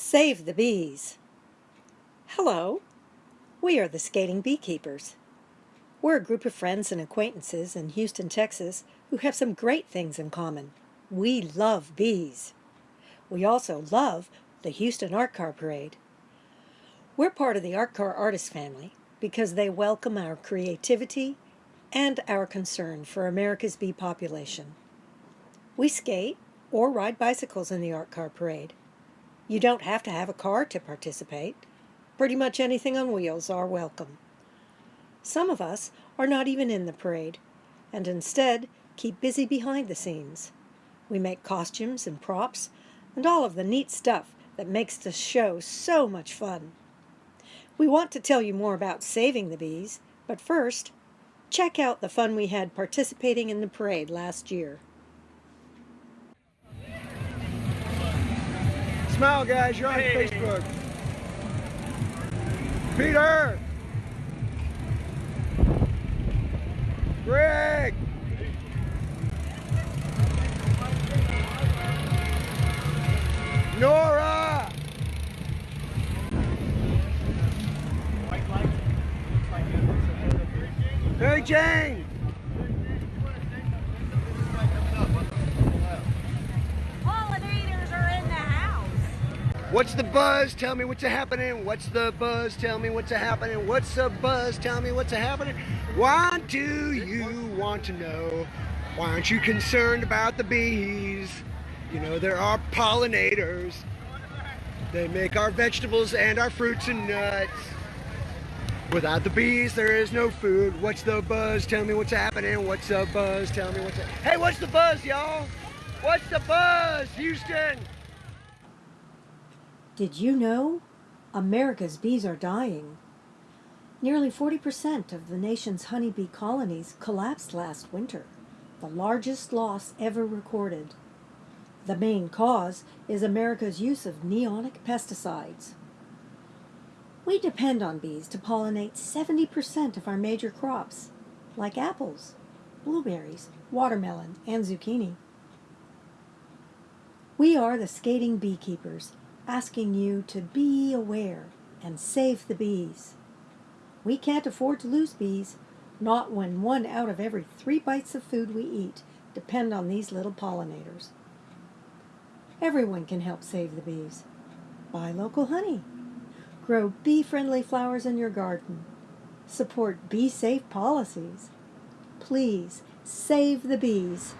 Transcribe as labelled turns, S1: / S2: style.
S1: Save the bees. Hello, we are the Skating Beekeepers. We're a group of friends and acquaintances in Houston, Texas who have some great things in common. We love bees. We also love the Houston Art Car Parade. We're part of the Art Car Artist family because they welcome our creativity and our concern for America's bee population. We skate or ride bicycles in the Art Car Parade. You don't have to have a car to participate. Pretty much anything on wheels are welcome. Some of us are not even in the parade, and instead keep busy behind the scenes. We make costumes and props, and all of the neat stuff that makes the show so much fun. We want to tell you more about saving the bees, but first, check out the fun we had participating in the parade last year.
S2: Smile, guys. You're on hey. Facebook. Peter. Greg. Nora. Hey, Jane. What's the buzz? Tell me what's happening. What's the buzz? Tell me what's happening. What's the buzz? Tell me what's happening. Why do you want to know? Why aren't you concerned about the bees? You know, there are pollinators. They make our vegetables and our fruits and nuts. Without the bees, there is no food. What's the buzz? Tell me what's happening. What's the buzz? Tell me what's... Hey, what's the buzz, y'all? What's the buzz, Houston?
S1: Did you know? America's bees are dying. Nearly 40% of the nation's honeybee colonies collapsed last winter, the largest loss ever recorded. The main cause is America's use of neonic pesticides. We depend on bees to pollinate 70% of our major crops, like apples, blueberries, watermelon, and zucchini. We are the skating beekeepers, asking you to be aware and save the bees. We can't afford to lose bees, not when one out of every three bites of food we eat depend on these little pollinators. Everyone can help save the bees. Buy local honey. Grow bee-friendly flowers in your garden. Support bee-safe policies. Please, save the bees.